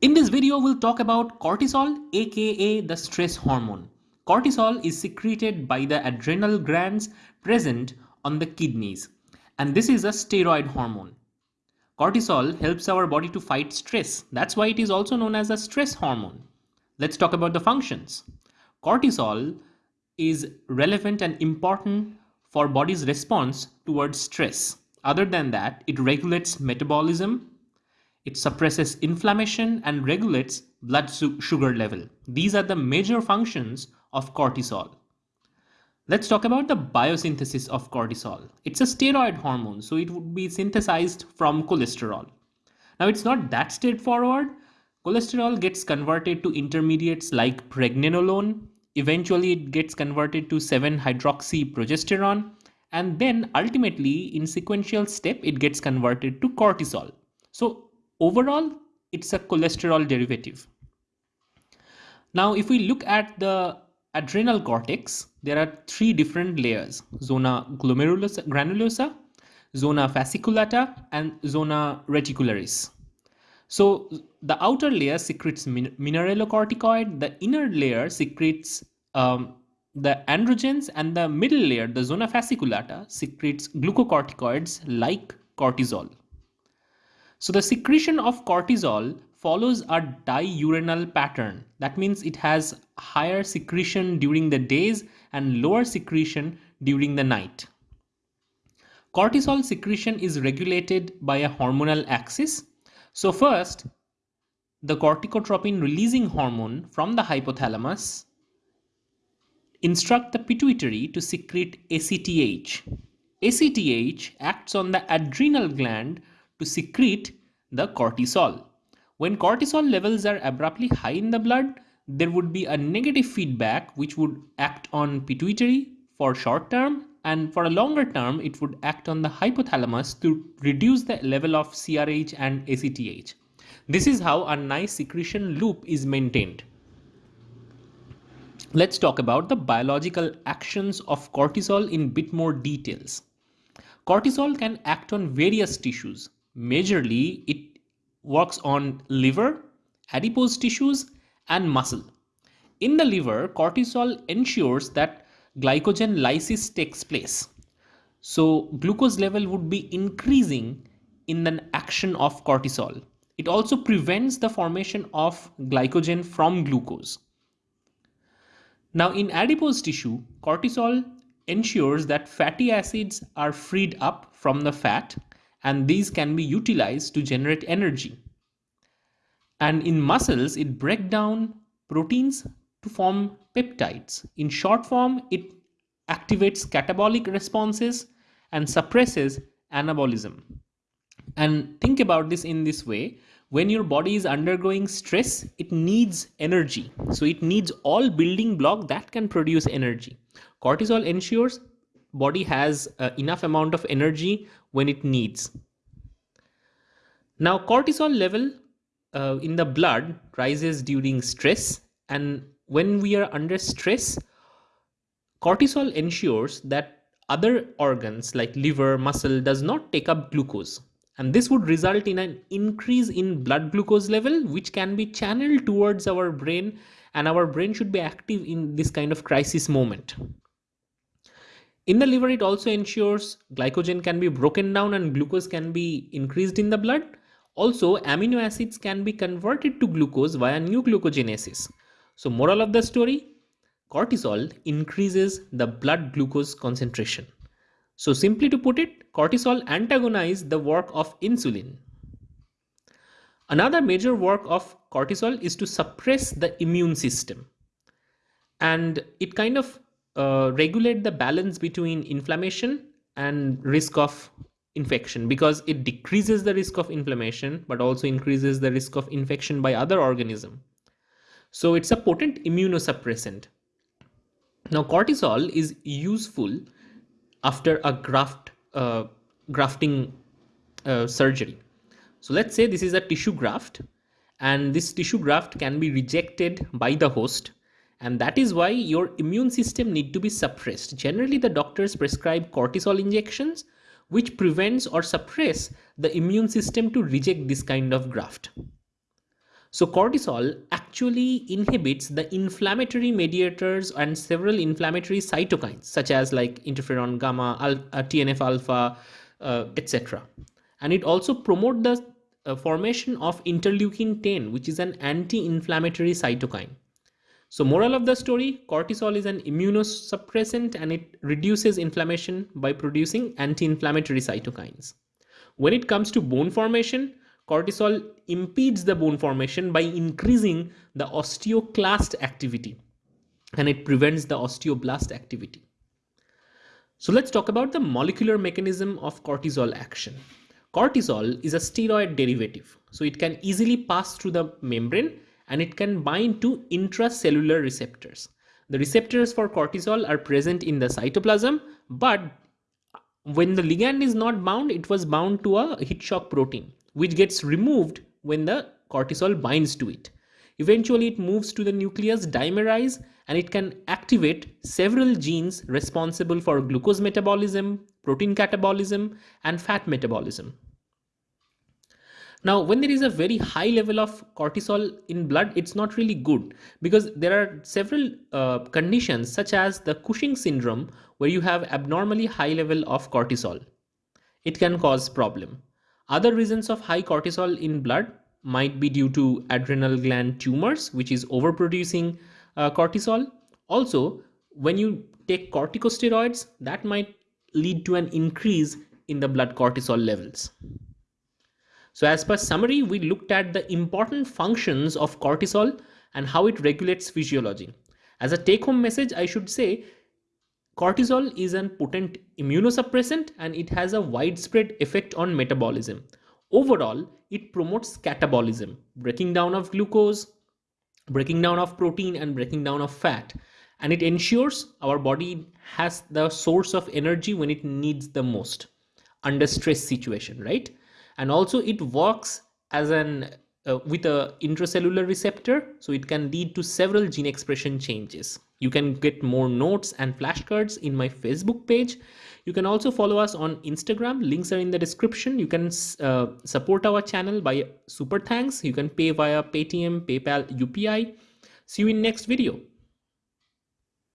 In this video, we'll talk about cortisol, aka the stress hormone. Cortisol is secreted by the adrenal glands present on the kidneys, and this is a steroid hormone. Cortisol helps our body to fight stress. That's why it is also known as a stress hormone. Let's talk about the functions. Cortisol is relevant and important for body's response towards stress. Other than that, it regulates metabolism, it suppresses inflammation and regulates blood sugar level. These are the major functions of cortisol. Let's talk about the biosynthesis of cortisol. It's a steroid hormone, so it would be synthesized from cholesterol. Now, it's not that straightforward. Cholesterol gets converted to intermediates like pregnenolone. Eventually, it gets converted to 7-hydroxyprogesterone. And then ultimately, in sequential step, it gets converted to cortisol. So overall, it's a cholesterol derivative. Now, if we look at the adrenal cortex, there are three different layers, zona glomerulosa, granulosa, zona fasciculata, and zona reticularis. So the outer layer secretes min mineralocorticoid, the inner layer secretes um, the androgens, and the middle layer, the zona fasciculata, secretes glucocorticoids like cortisol. So the secretion of cortisol follows a diurnal pattern. That means it has higher secretion during the days and lower secretion during the night. Cortisol secretion is regulated by a hormonal axis. So first, the corticotropin releasing hormone from the hypothalamus instruct the pituitary to secrete ACTH. ACTH acts on the adrenal gland to secrete the cortisol. When cortisol levels are abruptly high in the blood, there would be a negative feedback which would act on pituitary for short term and for a longer term it would act on the hypothalamus to reduce the level of CRH and ACTH. This is how a nice secretion loop is maintained. Let's talk about the biological actions of cortisol in bit more details. Cortisol can act on various tissues. Majorly, it works on liver, adipose tissues, and muscle. In the liver, cortisol ensures that glycogenolysis takes place. So glucose level would be increasing in the action of cortisol. It also prevents the formation of glycogen from glucose. Now in adipose tissue, cortisol ensures that fatty acids are freed up from the fat and these can be utilized to generate energy. And in muscles, it breaks down proteins to form peptides. In short form, it activates catabolic responses and suppresses anabolism. And think about this in this way. When your body is undergoing stress, it needs energy. So it needs all building block that can produce energy. Cortisol ensures body has uh, enough amount of energy when it needs. Now cortisol level uh, in the blood rises during stress and when we are under stress cortisol ensures that other organs like liver muscle does not take up glucose and this would result in an increase in blood glucose level which can be channeled towards our brain and our brain should be active in this kind of crisis moment in the liver, it also ensures glycogen can be broken down and glucose can be increased in the blood. Also, amino acids can be converted to glucose via neoglucogenesis. So, moral of the story, cortisol increases the blood glucose concentration. So, simply to put it, cortisol antagonizes the work of insulin. Another major work of cortisol is to suppress the immune system. And it kind of uh, regulate the balance between inflammation and risk of infection because it decreases the risk of inflammation but also increases the risk of infection by other organism. So it's a potent immunosuppressant. Now cortisol is useful after a graft uh, grafting uh, surgery. So let's say this is a tissue graft and this tissue graft can be rejected by the host and that is why your immune system need to be suppressed generally the doctors prescribe cortisol injections which prevents or suppress the immune system to reject this kind of graft So cortisol actually inhibits the inflammatory mediators and several inflammatory cytokines such as like interferon gamma, uh, TNF alpha, uh, etc. And it also promotes the uh, formation of interleukin 10 which is an anti-inflammatory cytokine. So moral of the story, cortisol is an immunosuppressant and it reduces inflammation by producing anti-inflammatory cytokines. When it comes to bone formation, cortisol impedes the bone formation by increasing the osteoclast activity and it prevents the osteoblast activity. So let's talk about the molecular mechanism of cortisol action. Cortisol is a steroid derivative, so it can easily pass through the membrane and it can bind to intracellular receptors. The receptors for cortisol are present in the cytoplasm, but when the ligand is not bound, it was bound to a heat shock protein which gets removed when the cortisol binds to it. Eventually, it moves to the nucleus dimerize, and it can activate several genes responsible for glucose metabolism, protein catabolism, and fat metabolism. Now, when there is a very high level of cortisol in blood, it's not really good because there are several uh, conditions such as the Cushing syndrome where you have abnormally high level of cortisol. It can cause problem. Other reasons of high cortisol in blood might be due to adrenal gland tumors, which is overproducing uh, cortisol. Also, when you take corticosteroids, that might lead to an increase in the blood cortisol levels. So as per summary, we looked at the important functions of cortisol and how it regulates physiology. As a take home message, I should say Cortisol is an potent immunosuppressant and it has a widespread effect on metabolism. Overall, it promotes catabolism, breaking down of glucose, breaking down of protein and breaking down of fat. And it ensures our body has the source of energy when it needs the most under stress situation, right? And also it works as an uh, with a intracellular receptor, so it can lead to several gene expression changes. You can get more notes and flashcards in my Facebook page. You can also follow us on Instagram. Links are in the description. You can uh, support our channel by super thanks. You can pay via Paytm, PayPal, UPI. See you in next video.